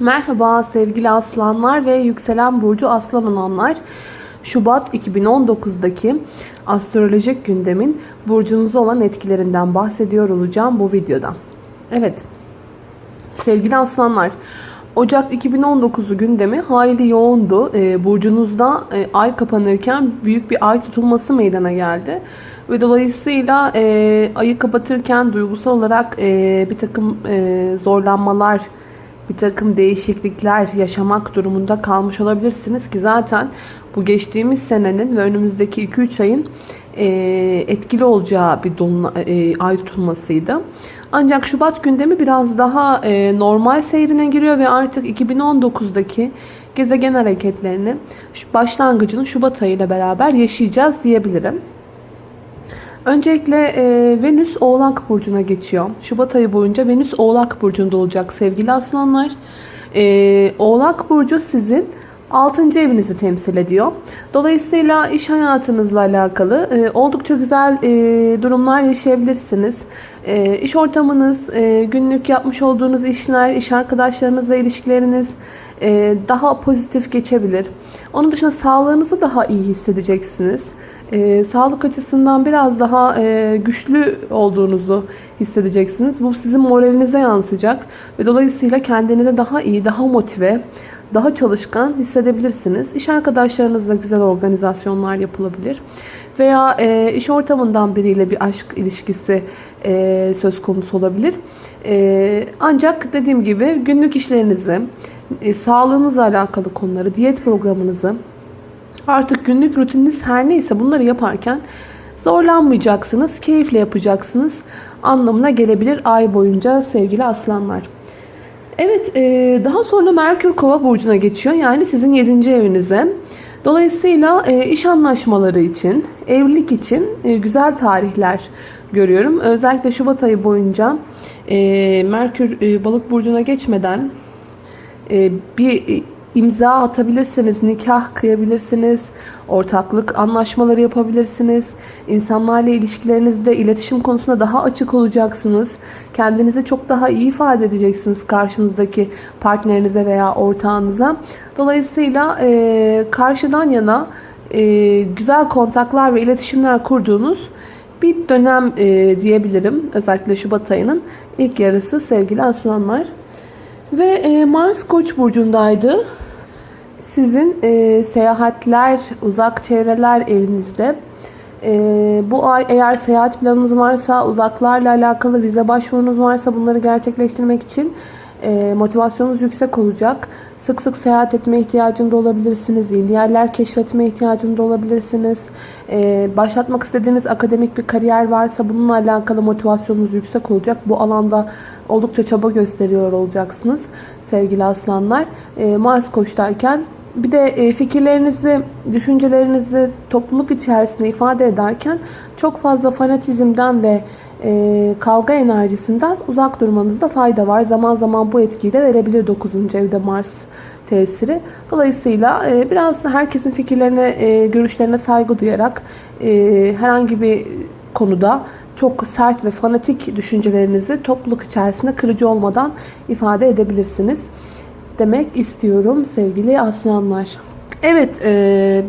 Merhaba sevgili aslanlar ve yükselen burcu aslan olanlar. Şubat 2019'daki astrolojik gündemin burcunuzda olan etkilerinden bahsediyor olacağım bu videoda. Evet sevgili aslanlar Ocak 2019'u gündemi hayli yoğundu. Ee, burcunuzda e, ay kapanırken büyük bir ay tutulması meydana geldi. Ve dolayısıyla e, ayı kapatırken duygusal olarak e, bir takım zorlanmalar, bir takım değişiklikler yaşamak durumunda kalmış olabilirsiniz ki zaten bu geçtiğimiz senenin ve önümüzdeki 2-3 ayın e, etkili olacağı bir doluna, e, ay tutulmasıydı. Ancak Şubat gündemi biraz daha e, normal seyrine giriyor ve artık 2019'daki gezegen hareketlerini başlangıcını Şubat ayı ile beraber yaşayacağız diyebilirim. Öncelikle e, Venüs Oğlak Burcu'na geçiyor. Şubat ayı boyunca Venüs Oğlak Burcu'nda olacak sevgili aslanlar. E, Oğlak Burcu sizin 6. evinizi temsil ediyor. Dolayısıyla iş hayatınızla alakalı e, oldukça güzel e, durumlar yaşayabilirsiniz. E, iş ortamınız, e, günlük yapmış olduğunuz işler, iş arkadaşlarınızla ilişkileriniz e, daha pozitif geçebilir. Onun dışında sağlığınızı daha iyi hissedeceksiniz e, sağlık açısından biraz daha e, güçlü olduğunuzu hissedeceksiniz. Bu sizin moralinize yansıyacak ve dolayısıyla kendinize daha iyi, daha motive, daha çalışkan hissedebilirsiniz. İş arkadaşlarınızla güzel organizasyonlar yapılabilir. Veya e, iş ortamından biriyle bir aşk ilişkisi e, söz konusu olabilir. E, ancak dediğim gibi günlük işlerinizi, e, sağlığınızla alakalı konuları, diyet programınızı, Artık günlük rutininiz her neyse bunları yaparken zorlanmayacaksınız, keyifle yapacaksınız anlamına gelebilir ay boyunca sevgili aslanlar. Evet e, daha sonra Merkür Kova burcuna geçiyor yani sizin 7. evinize. Dolayısıyla e, iş anlaşmaları için, evlilik için e, güzel tarihler görüyorum. Özellikle Şubat ayı boyunca Merkür balık burcuna geçmeden bir imza atabilirsiniz, nikah kıyabilirsiniz, ortaklık anlaşmaları yapabilirsiniz. İnsanlarla ilişkilerinizde iletişim konusunda daha açık olacaksınız. Kendinizi çok daha iyi ifade edeceksiniz karşınızdaki partnerinize veya ortağınıza. Dolayısıyla e, karşıdan yana e, güzel kontaklar ve iletişimler kurduğunuz bir dönem e, diyebilirim. Özellikle Şubat ayının ilk yarısı sevgili aslanlar. Ve Mars Koç burcundaydı. Sizin e, seyahatler, uzak çevreler evinizde. E, bu ay eğer seyahat planınız varsa, uzaklarla alakalı vize başvurunuz varsa bunları gerçekleştirmek için e, motivasyonunuz yüksek olacak. Sık sık seyahat etme ihtiyacında olabilirsiniz. Yeni yerler keşfetme ihtiyacında olabilirsiniz. E, başlatmak istediğiniz akademik bir kariyer varsa bununla alakalı motivasyonunuz yüksek olacak. Bu alanda oldukça çaba gösteriyor olacaksınız sevgili aslanlar. E, Mars koçtayken bir de e, fikirlerinizi, düşüncelerinizi topluluk içerisinde ifade ederken çok fazla fanatizmden ve e, kavga enerjisinden uzak durmanızda fayda var. Zaman zaman bu etkiyi de verebilir 9. evde Mars tesiri. Dolayısıyla e, biraz herkesin fikirlerine, görüşlerine saygı duyarak herhangi bir konuda çok sert ve fanatik düşüncelerinizi topluluk içerisinde kırıcı olmadan ifade edebilirsiniz demek istiyorum sevgili aslanlar. Evet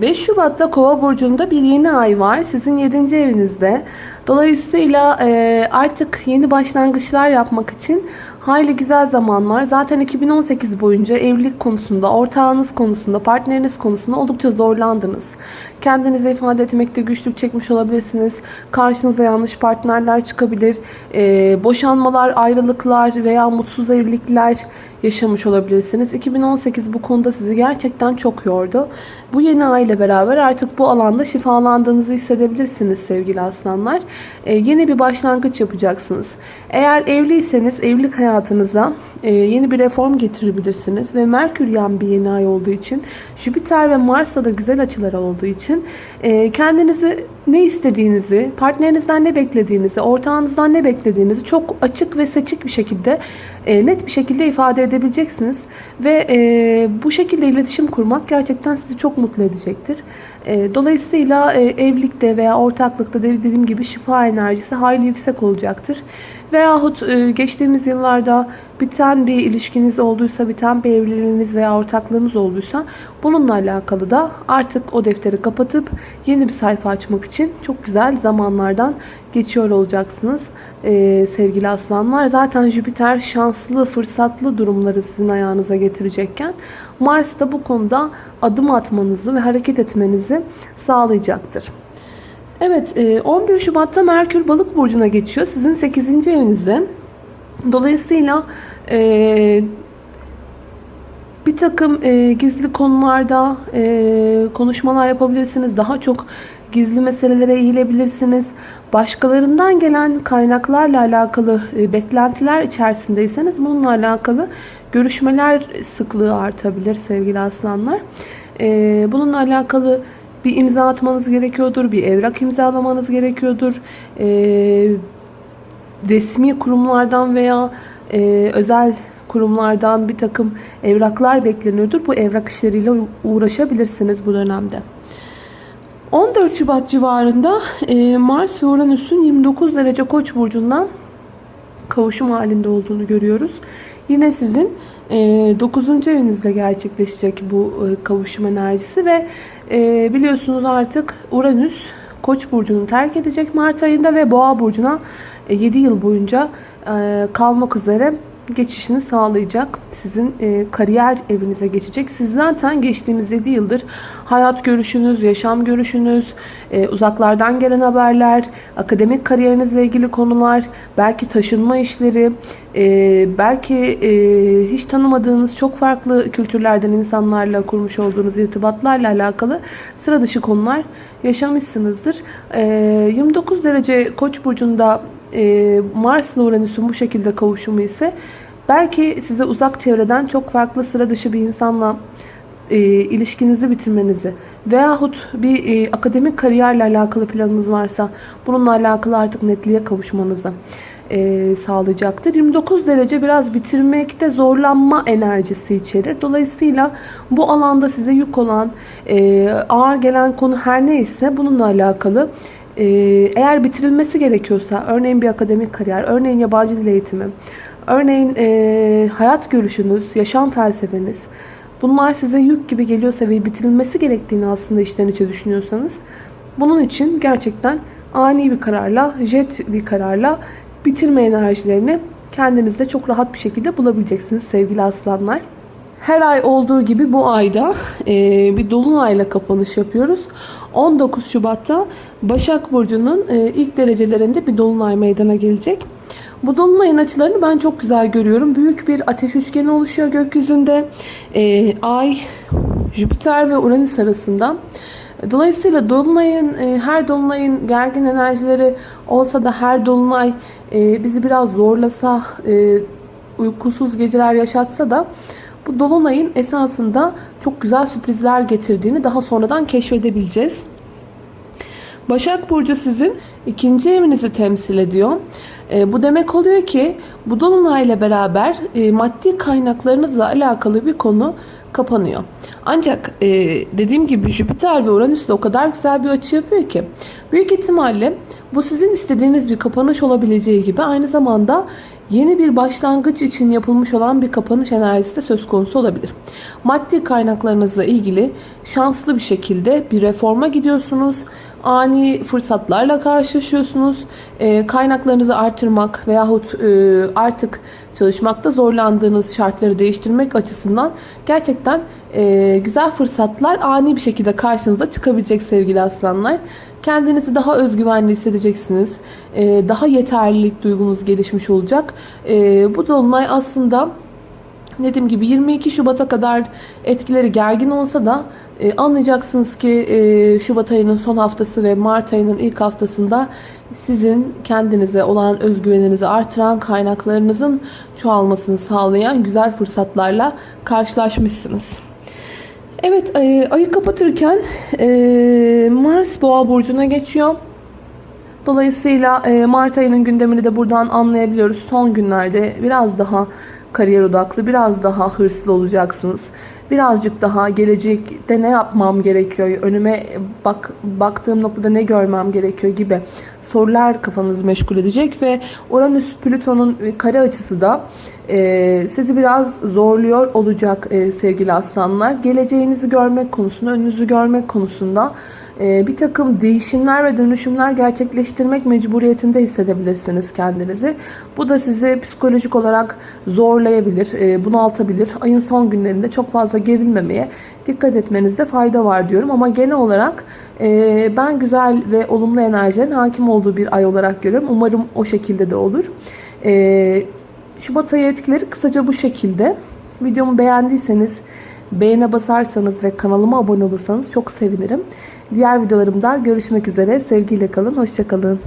5 e, Şubat'ta Kova burcunda bir yeni ay var. Sizin 7. evinizde. Dolayısıyla e, artık yeni başlangıçlar yapmak için hayli güzel zamanlar. Zaten 2018 boyunca evlilik konusunda, ortağınız konusunda, partneriniz konusunda oldukça zorlandınız. Kendinizi ifade etmekte güçlük çekmiş olabilirsiniz. Karşınıza yanlış partnerler çıkabilir. E, boşanmalar, ayrılıklar veya mutsuz evlilikler yaşamış olabilirsiniz. 2018 bu konuda sizi gerçekten çok yordu. Bu yeni ay ile beraber artık bu alanda şifalandığınızı hissedebilirsiniz sevgili aslanlar. Ee, yeni bir başlangıç yapacaksınız. Eğer evliyseniz evlilik hayatınıza e, yeni bir reform getirebilirsiniz. Ve Merkür yan bir yeni ay olduğu için Jüpiter ve Mars'ta da güzel açılar olduğu için e, kendinizi ne istediğinizi, partnerinizden ne beklediğinizi, ortağınızdan ne beklediğinizi çok açık ve seçik bir şekilde e, net bir şekilde ifade edebileceksiniz. Ve bu şekilde iletişim kurmak gerçekten sizi çok mutlu edecektir. Dolayısıyla evlilikte veya ortaklıkta dediğim gibi şifa enerjisi hayli yüksek olacaktır. Veyahut geçtiğimiz yıllarda biten bir ilişkiniz olduysa, biten bir evliliğiniz veya ortaklığınız olduysa bununla alakalı da artık o defteri kapatıp yeni bir sayfa açmak için çok güzel zamanlardan geçiyor olacaksınız sevgili aslanlar. Zaten Jüpiter şanslı, fırsatlı durumları sizin ayağınıza getirecekken Mars da bu konuda adım atmanızı ve hareket etmenizi sağlayacaktır. Evet 11 Şubat'ta Merkür Balık Burcu'na geçiyor. Sizin 8. evinizde. Dolayısıyla e, bir takım e, gizli konularda e, konuşmalar yapabilirsiniz. Daha çok gizli meselelere eğilebilirsiniz. Başkalarından gelen kaynaklarla alakalı e, beklentiler içerisindeyseniz bununla alakalı görüşmeler sıklığı artabilir sevgili aslanlar. E, bununla alakalı bir imza atmanız gerekiyordur, bir evrak imzalamanız gerekiyordur. E, resmi kurumlardan veya özel kurumlardan bir takım evraklar bekleniyordur. Bu evrak işleriyle uğraşabilirsiniz bu dönemde. 14 Şubat civarında e, Mars ve Uranüs'ün 29 derece Koç burcundan kavuşum halinde olduğunu görüyoruz. Yine sizin e, 9. evinizde gerçekleşecek bu e, kavuşum enerjisi ve e, biliyorsunuz artık Uranüs Koç burcunu terk edecek Mart ayında ve Boğa burcuna e, 7 yıl boyunca e, kalmak üzere geçişini sağlayacak. Sizin e, kariyer evinize geçecek. Siz zaten geçtiğimiz 7 yıldır hayat görüşünüz, yaşam görüşünüz, e, uzaklardan gelen haberler, akademik kariyerinizle ilgili konular, belki taşınma işleri, e, belki e, hiç tanımadığınız çok farklı kültürlerden insanlarla kurmuş olduğunuz irtibatlarla alakalı sıra dışı konular yaşamışsınızdır. E, 29 derece Koç burcunda e, Mars ile Uranüs'ün bu şekilde kavuşumu ise belki size uzak çevreden çok farklı sıra dışı bir insanla e, ilişkinizi bitirmenizi veyahut bir e, akademik kariyerle alakalı planınız varsa bununla alakalı artık netliğe kavuşmanızı e, sağlayacaktır. 29 derece biraz bitirmekte zorlanma enerjisi içerir. Dolayısıyla bu alanda size yük olan e, ağır gelen konu her neyse bununla alakalı ee, eğer bitirilmesi gerekiyorsa örneğin bir akademik kariyer, örneğin yabancı dil eğitimi, örneğin e, hayat görüşünüz, yaşam felsefeniz bunlar size yük gibi geliyorsa ve bitirilmesi gerektiğini aslında içten içe düşünüyorsanız bunun için gerçekten ani bir kararla, jet bir kararla bitirme enerjilerini kendinizde çok rahat bir şekilde bulabileceksiniz sevgili aslanlar. Her ay olduğu gibi bu ayda e, bir dolunayla kapanış yapıyoruz. 19 Şubat'ta Başak Burcu'nun e, ilk derecelerinde bir dolunay meydana gelecek. Bu dolunayın açılarını ben çok güzel görüyorum. Büyük bir ateş üçgeni oluşuyor gökyüzünde. E, Ay, Jüpiter ve Uranüs arasında. Dolayısıyla dolunayın, e, her dolunayın gergin enerjileri olsa da her dolunay e, bizi biraz zorlasa, e, uykusuz geceler yaşatsa da bu dolunayın esasında çok güzel sürprizler getirdiğini daha sonradan keşfedebileceğiz. Başak Burcu sizin ikinci evinizi temsil ediyor. E, bu demek oluyor ki bu dolunayla beraber e, maddi kaynaklarınızla alakalı bir konu kapanıyor. Ancak e, dediğim gibi Jüpiter ve Uranüs de o kadar güzel bir açı yapıyor ki büyük ihtimalle bu sizin istediğiniz bir kapanış olabileceği gibi aynı zamanda yeni bir başlangıç için yapılmış olan bir kapanış enerjisi de söz konusu olabilir. Maddi kaynaklarınızla ilgili şanslı bir şekilde bir reforma gidiyorsunuz. Ani fırsatlarla karşılaşıyorsunuz. E, kaynaklarınızı artırmak veyahut e, artık çalışmakta zorlandığınız şartları değiştirmek açısından gerçekten e, güzel fırsatlar ani bir şekilde karşınıza çıkabilecek sevgili aslanlar. Kendinizi daha özgüvenli hissedeceksiniz. E, daha yeterlilik duygunuz gelişmiş olacak. E, bu dolunay aslında dediğim gibi 22 Şubat'a kadar etkileri gergin olsa da e, anlayacaksınız ki e, Şubat ayının son haftası ve Mart ayının ilk haftasında sizin kendinize olan özgüveninizi artıran kaynaklarınızın çoğalmasını sağlayan güzel fırsatlarla karşılaşmışsınız. Evet ayı kapatırken e, Mars Boğa burcuna geçiyor. Dolayısıyla e, Mart ayının gündemini de buradan anlayabiliyoruz. Son günlerde biraz daha kariyer odaklı, biraz daha hırslı olacaksınız. birazcık daha gelecekte ne yapmam gerekiyor, önüme bak baktığım noktada ne görmem gerekiyor gibi sorular kafanızı meşgul edecek ve Uranüs Plüton'un kare açısı da e, sizi biraz zorluyor olacak e, sevgili aslanlar. Geleceğinizi görmek konusunda, önünüzü görmek konusunda e, bir takım değişimler ve dönüşümler gerçekleştirmek mecburiyetinde hissedebilirsiniz kendinizi. Bu da sizi psikolojik olarak zorlayabilir, e, bunaltabilir. Ayın son günlerinde çok fazla gerilmemeye dikkat etmenizde fayda var diyorum. Ama genel olarak e, ben güzel ve olumlu enerjilerin hakim olduğu bir ay olarak görüyorum. Umarım o şekilde de olur. E, Şubat ayı etkileri kısaca bu şekilde. Videomu beğendiyseniz beğene basarsanız ve kanalıma abone olursanız çok sevinirim. Diğer videolarımda görüşmek üzere. Sevgiyle kalın, hoşçakalın.